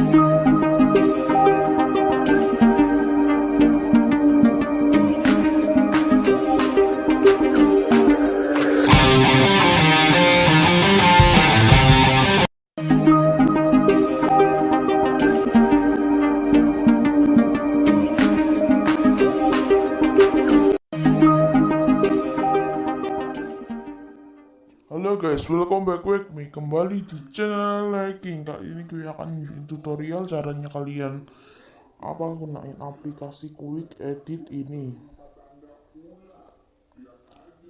Halo guys, welcome back with me kembali di channel Liking. Kali ini gue akan tutorial caranya kalian apa gunain aplikasi Quick Edit ini.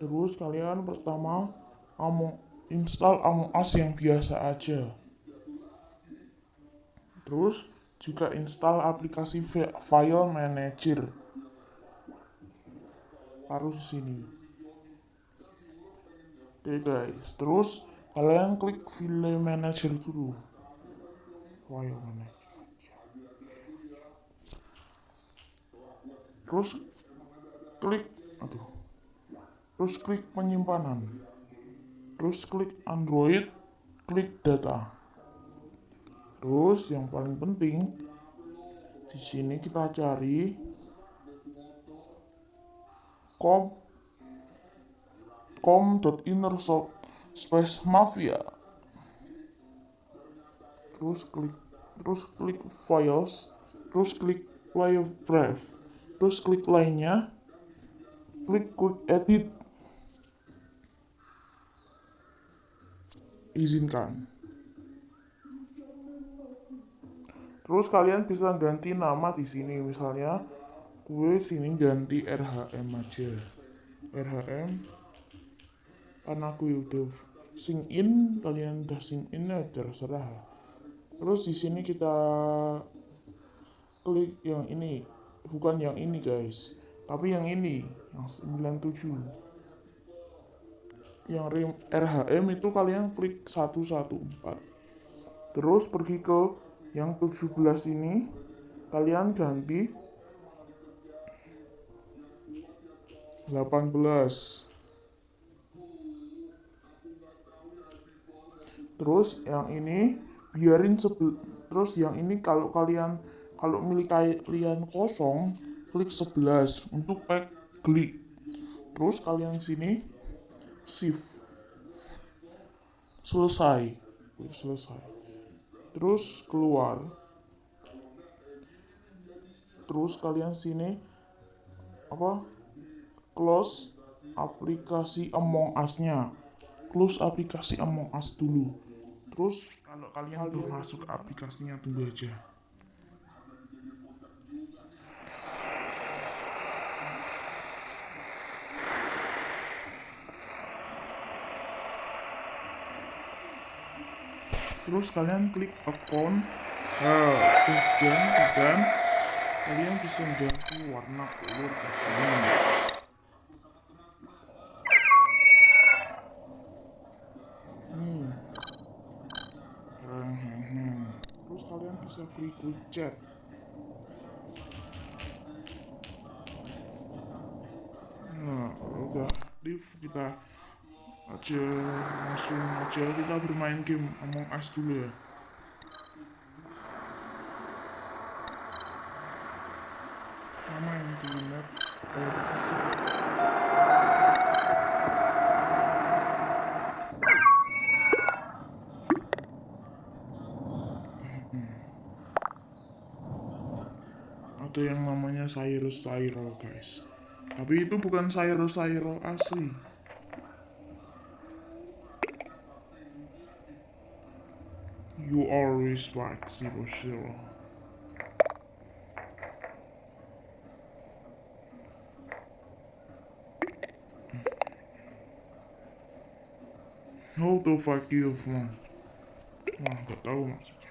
Terus kalian pertama Among install Among Us yang biasa aja. Terus juga install aplikasi fi- File Manager. Harus sini. Oke guys, terus kalian klik file manager dulu. File manager. Terus klik, aduh. Terus klik penyimpanan. Terus klik Android, klik data. Terus yang paling penting di sini kita cari com com.inner space mafia. Terus klik terus klik files terus klik play brave terus klik lainnya klik quick edit. Izinkan. Terus kalian bisa ganti nama di sini misalnya gue sini ganti RHM aja. RHM karena aku udah sing in kalian udah sing in ya terserah. Terus di sini kita klik yang ini. Bukan yang ini guys. Tapi yang ini yang 97 yang RHM itu kalian klik 114 terus pergi ke yang 17 ini. Kalian ganti 18 terus yang ini biarin sebel terus yang ini kalau kalian kalau milik kalian kosong klik 11 untuk pack klik. Terus kalian sini shift. Selesai. Klik selesai. Terus keluar. Terus kalian sini apa close aplikasi Among Us-nya. Close aplikasi Among Us dulu terus kalau kalian udah masuk aplikasinya tunggu aja. Terus kalian klik account. Nah, dan dan kalian bisa ganti warna kulit di sini chat. Nah, udah aktif kita aja langsung aja kita bermain game Among Us dulu ya. Yang di map ada yang namanya Cyrus Cyril guys. Tapi itu bukan Cyrus Cyril asli. You always like zero zero How to fuck you from Wah, gak tahu maksudnya.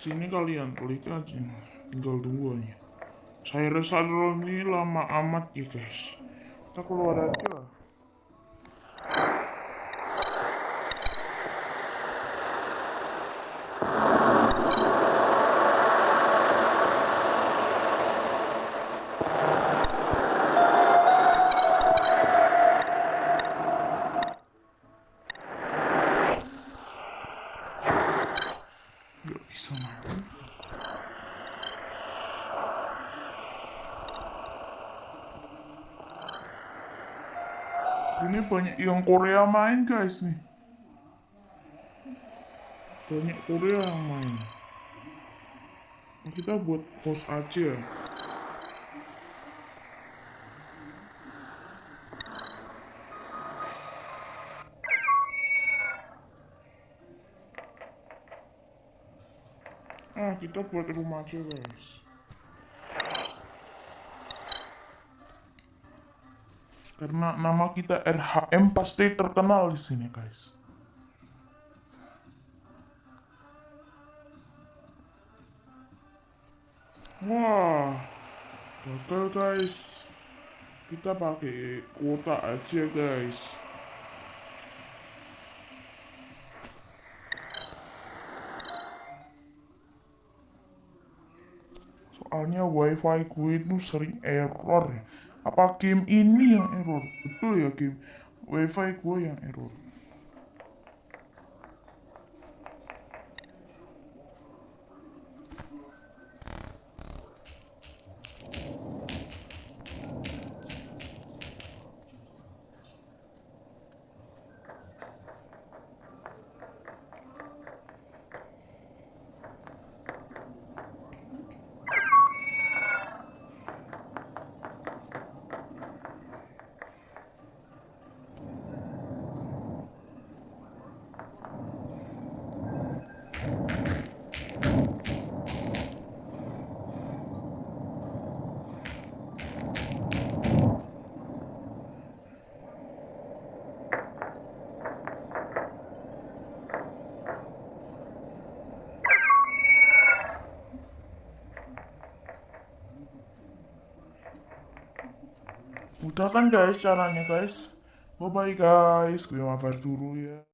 Sini kalian klik aja, tinggal tunggu aja. Saya rasa ini lama amat ya guys. Kita keluar aja. Ini banyak yang Korea main guys nih. Banyak Korea yang main. Kita buat host aja. Ah, kita buat rumah aja guys. Karena nama kita RHM pasti terkenal di sini guys. Wah, gagal guys. Kita pakai kuota aja guys. Soalnya wifi gue itu sering error. Apa game ini yang error? Betul ya game wifi gue yang error. udah kan guys caranya guys. Bye bye guys. Gue mabar dulu ya.